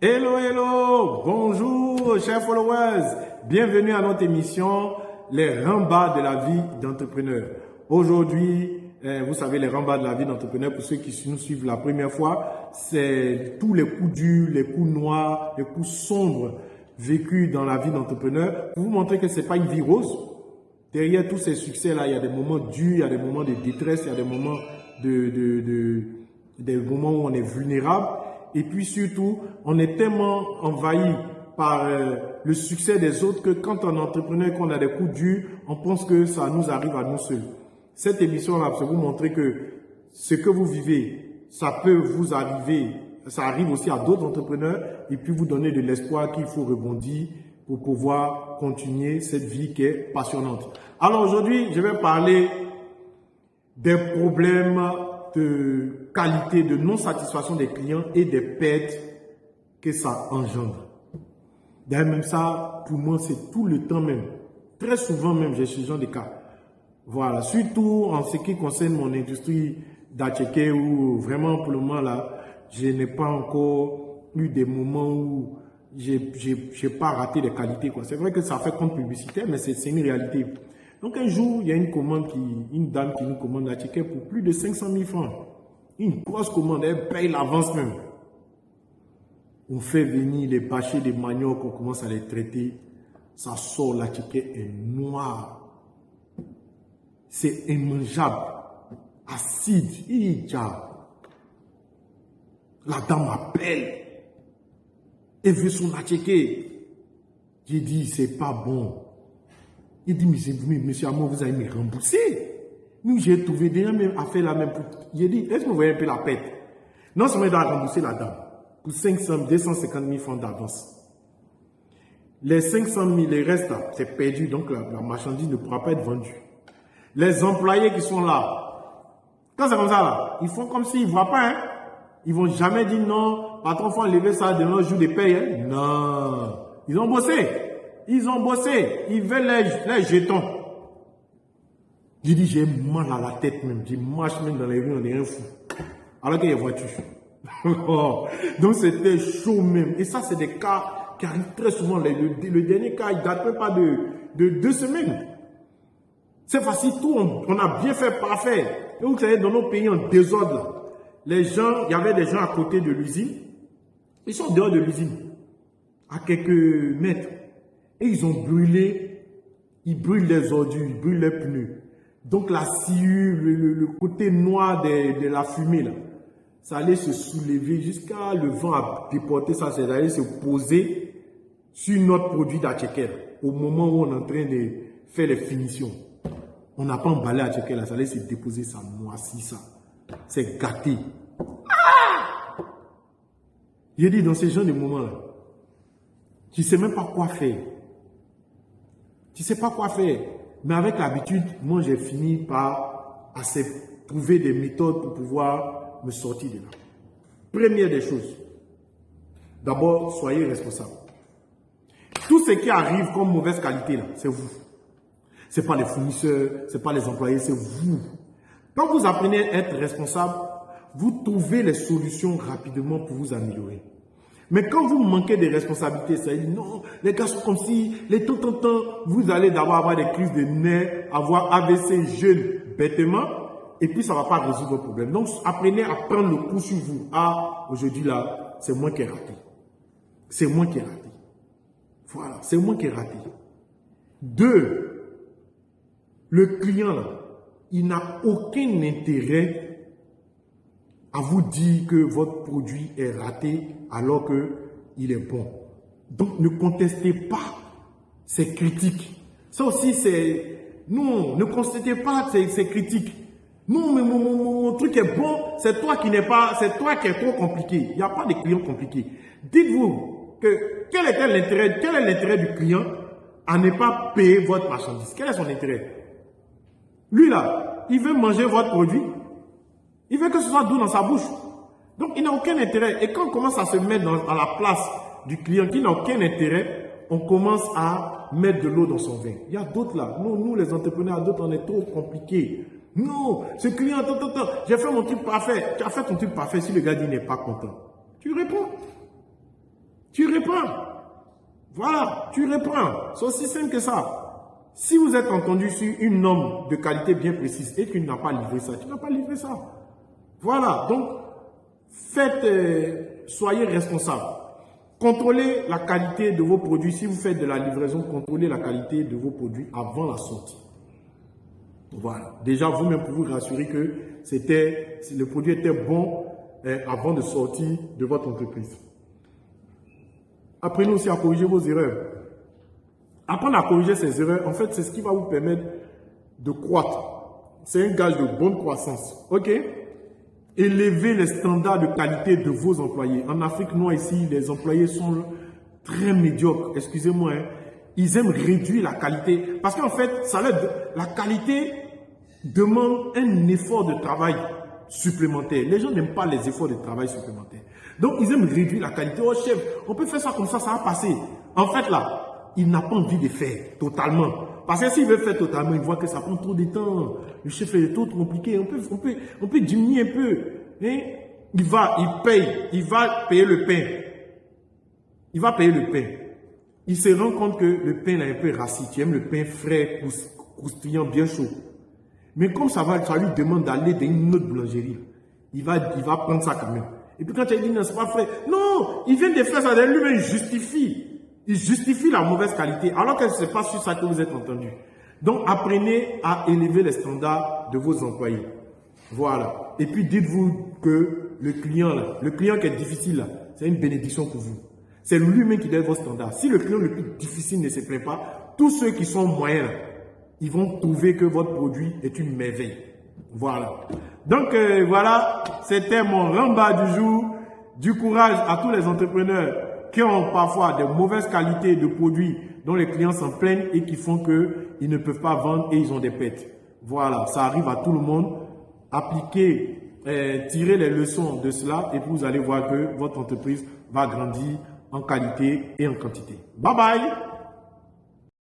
Hello, hello, bonjour chers followers, bienvenue à notre émission Les rembats de la vie d'entrepreneur. Aujourd'hui, eh, vous savez, les rembats de la vie d'entrepreneur, pour ceux qui nous suivent la première fois, c'est tous les coups durs, les coups noirs, les coups sombres vécus dans la vie d'entrepreneur pour vous montrer que c'est pas une vie rose. Derrière tous ces succès-là, il y a des moments durs, il y a des moments de détresse, il y a des moments de, de, de des moments où on est vulnérable. Et puis surtout, on est tellement envahi par euh, le succès des autres que quand on est entrepreneur, qu'on a des coups durs, on pense que ça nous arrive à nous seuls. Cette émission-là, c'est vous montrer que ce que vous vivez, ça peut vous arriver, ça arrive aussi à d'autres entrepreneurs, et puis vous donner de l'espoir qu'il faut rebondir pour pouvoir continuer cette vie qui est passionnante. Alors aujourd'hui, je vais parler des problèmes de qualité, de non-satisfaction des clients et des pertes que ça engendre. D'ailleurs, même ça, pour moi, c'est tout le temps même. Très souvent même, j'ai ce genre de cas. Voilà, surtout en ce qui concerne mon industrie d'Atcheke où vraiment pour le moment là, je n'ai pas encore eu des moments où j'ai pas raté des qualités. C'est vrai que ça fait compte publicitaire, mais c'est une réalité. Donc un jour, il y a une commande qui, une dame qui nous commande un ticket pour plus de 500 000 francs. Une grosse commande, elle paye l'avance même. On fait venir les bâchers de manioc, on commence à les traiter. Ça sort, la ticket est noir. C'est immangeable. Acide. La dame appelle. Elle veut son ticket. J'ai dit, c'est pas bon. Il dit, mais, monsieur Amon, vous allez me rembourser. Nous, j'ai trouvé déjà même à faire la même. J'ai dit, est-ce que vous voyez un peu la pète Non seulement il doit rembourser la dame pour 500, 250 000 francs d'avance. Les 500 000, les restes, c'est perdu, donc la, marchandise ne pourra pas être vendue. Les employés qui sont là, quand c'est comme ça, là, ils font comme s'ils ne voient pas. Hein? Ils vont jamais dire non, patron, faut enlever ça de nos jours de paye. Hein? Non. Ils ont bossé. Ils ont bossé. Ils veulent les, jetons. J'ai dit, j'ai mal à la tête même. J'ai marche même dans les rues, on est un fou. Alors qu'il y a voitures. Donc c'était chaud même. Et ça, c'est des cas qui arrivent très souvent. Le, dernier cas, il date même pas de, de deux semaines. C'est facile, tout, on, a bien fait, parfait. Et vous savez, dans nos pays en désordre, les gens, il y avait des gens à côté de l'usine. Ils sont dehors de l'usine, à quelques mètres. Et ils ont brûlé, ils brûlent les ordures, ils brûlent les pneus. Donc la sciure, le, côté noir de, la fumée, là, ça allait se soulever jusqu'à le vent a déporté ça, ça allait se poser sur notre produit d'Atcheker au moment où on est en train de faire les finitions. On n'a pas emballé Atcheker là, ça allait se déposer, ça moisit ça. C'est gâté. Ah! J'ai dit dans ces genre de moments-là, tu ne sais même pas quoi faire. Tu ne sais pas quoi faire. Mais avec l'habitude, moi, j'ai fini par trouver des méthodes pour pouvoir me sortir de là. Première des choses, d'abord, soyez responsable. Tout ce qui arrive comme mauvaise qualité, là, c'est vous. Ce n'est pas les fournisseurs, ce n'est pas les employés, c'est vous. Quand vous apprenez à être responsable, vous trouvez les solutions rapidement pour vous améliorer. Mais quand vous manquez de responsabilités, ça dit non, les gars sont comme si, les tout temps, temps, vous allez d'abord avoir des crises de nerfs, avoir AVC jeune bêtement, et puis ça ne va pas résoudre vos problèmes. Donc apprenez à prendre le coup sur vous. Ah, aujourd'hui là, c'est moi qui ai raté. C'est moi qui ai raté. Voilà, c'est moi qui ai raté. Deux, le client là, il n'a aucun intérêt à vous dire que votre produit est raté alors qu'il est bon. Donc ne contestez pas ces critiques. Ça aussi, c'est... Non, ne contestez pas ces, critiques. Non, mais mon, truc est bon, c'est toi qui n'es pas... C'est toi qui es trop compliqué. Il n'y a pas de clients compliqués. Dites-vous que quel est l'intérêt quel est l'intérêt du client à ne pas payer votre marchandise? Quel est son intérêt? Lui là, il veut manger votre produit, il veut que ce soit doux dans sa bouche. Donc, il n'a aucun intérêt. Et quand on commence à se mettre à la place du client qui n'a aucun intérêt, on commence à mettre de l'eau dans son vin. Il y a d'autres là. Nous, nous les entrepreneurs, d'autres, on est trop compliqués. Non, ce client, attends, attends, j'ai fait mon truc parfait. Tu as fait ton truc parfait. Si le gars dit n'est pas content, tu réponds. Tu réponds. Voilà, tu reprends. C'est aussi simple que ça. Si vous êtes entendu sur une norme de qualité bien précise et que tu n'as pas livré ça, tu n'as pas livré ça. Voilà, donc faites, euh, soyez responsable. Contrôlez la qualité de vos produits. Si vous faites de la livraison, contrôlez la qualité de vos produits avant la sortie. Voilà. Déjà, vous-même, pour vous rassurer que le produit était bon euh, avant de sortir de votre entreprise. Apprenez aussi à corriger vos erreurs. Apprendre à corriger ces erreurs, en fait, c'est ce qui va vous permettre de croître. C'est un gage de bonne croissance. OK? Élevez les standards de qualité de vos employés. En Afrique noire, ici, les employés sont très médiocres. Excusez-moi. Hein. Ils aiment réduire la qualité. Parce qu'en fait, ça la qualité demande un effort de travail supplémentaire. Les gens n'aiment pas les efforts de travail supplémentaires. Donc, ils aiment réduire la qualité. Oh, chef, on peut faire ça comme ça, ça va passer. En fait, là, il n'a pas envie de faire totalement. Parce que s'il veut faire totalement, il voit que ça prend trop de temps. Le chef est trop compliqué. On peut, on peut, on peut diminuer un peu. Hein? Il va, il paye. Il va payer le pain. Il va payer le pain. Il se rend compte que le pain est un peu rassis. Tu aimes le pain frais, croustillant, bien chaud. Mais comme ça va, ça lui demande d'aller dans une autre boulangerie. Il va, il va prendre ça quand même. Et puis quand tu as dit non, c'est pas frais. Non, il vient de faire ça, lui-même justifie. Il justifie la mauvaise qualité, alors que ce n'est pas sur ça que vous êtes entendu. Donc apprenez à élever les standards de vos employés. Voilà. Et puis dites-vous que le client, là, le client qui est difficile, c'est une bénédiction pour vous. C'est lui-même qui donne vos standards. Si le client le plus difficile ne se plaît pas, tous ceux qui sont moyens, ils vont trouver que votre produit est une merveille. Voilà. Donc euh, voilà, c'était mon ramba du jour. Du courage à tous les entrepreneurs qui ont parfois de mauvaises qualités de produits dont les clients s'en plaignent et qui font qu'ils ne peuvent pas vendre et ils ont des pètes. Voilà, ça arrive à tout le monde. Appliquez, euh, tirez les leçons de cela et vous allez voir que votre entreprise va grandir en qualité et en quantité. Bye bye